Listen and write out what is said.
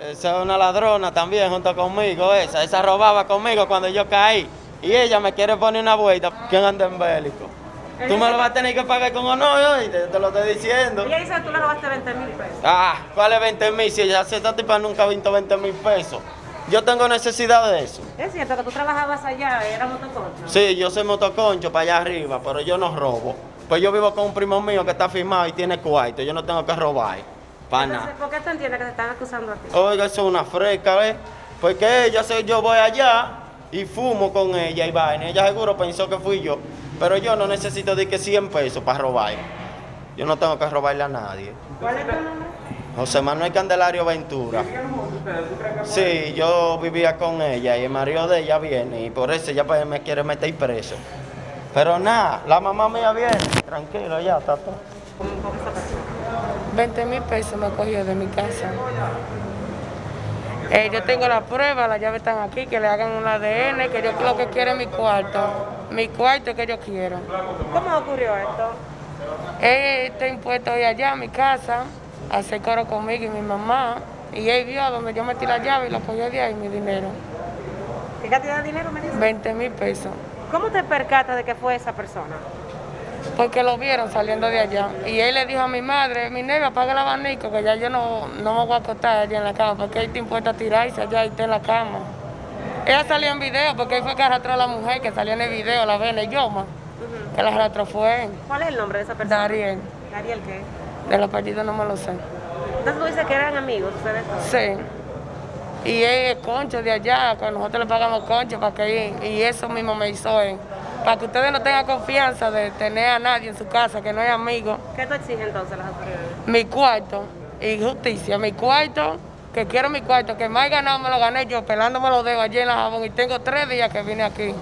Esa es una ladrona también junto conmigo, esa. Esa robaba conmigo cuando yo caí. Y ella me quiere poner una vuelta. ¿Quién anda en bélico? Tú me lo vas a tener que pagar con honor, oíste, te lo estoy diciendo. Ella dice que tú le robaste 20 mil pesos. Ah, ¿cuál 20 mil? Si ella, esta tipa nunca ha visto 20 mil pesos. Yo tengo necesidad de eso. Es cierto que tú trabajabas allá, era motoconcho. Sí, yo soy motoconcho para allá arriba, pero yo no robo. Pues yo vivo con un primo mío que está firmado y tiene cuarto. Yo no tengo que robar. Nada. ¿por qué tú entiendes que te están acusando a ti? Oiga, eso es una fresca, ¿ves? Porque ella, sé, yo voy allá y fumo con ella y vaina. Ella seguro pensó que fui yo. Pero yo no necesito de que 100 pesos para robar. Yo no tengo que robarle a nadie. ¿Cuál es tu nombre? José Manuel Candelario Ventura. Sí, yo vivía con ella y el marido de ella viene y por eso ella pues, me quiere meter preso. Pero nada, la mamá mía viene, tranquilo ya, está todo. ¿Con, con esa persona? 20 mil pesos me cogió de mi casa. Eh, yo tengo la prueba, las llaves están aquí, que le hagan un ADN, que yo lo que quiero es mi cuarto. Mi cuarto que yo quiero. ¿Cómo ocurrió esto? Él está impuesto hoy allá a mi casa, a hacer coro conmigo y mi mamá. Y él vio donde yo metí la llave y lo cogió de ahí mi dinero. ¿Qué cantidad de dinero me dices? 20 mil pesos. ¿Cómo te percatas de que fue esa persona? Porque lo vieron saliendo de allá. Y él le dijo a mi madre, mi nega, apaga el abanico, que ya yo no, no me voy a acostar allá en la cama, porque él está impuesto a tirarse allá y está en la cama. Ella salió en video, porque él fue que arrastró a la mujer, que salió en el video, la ven, el Yoma, que la arrastró fue él. ¿Cuál es el nombre de esa persona? Dariel. Dariel, ¿qué? De los apellidos no me lo sé. Entonces tú dices que eran amigos ustedes. Sí. Y él es concho de allá, que nosotros le pagamos concho para que él, y eso mismo me hizo él. Para que ustedes no tengan confianza de tener a nadie en su casa, que no es amigo. ¿Qué tú exiges entonces las autoridades? mi cuarto y justicia, mi cuarto, que quiero mi cuarto, que más ganado me lo gané yo pelándome los dedos allí en la jabón y tengo tres días que vine aquí.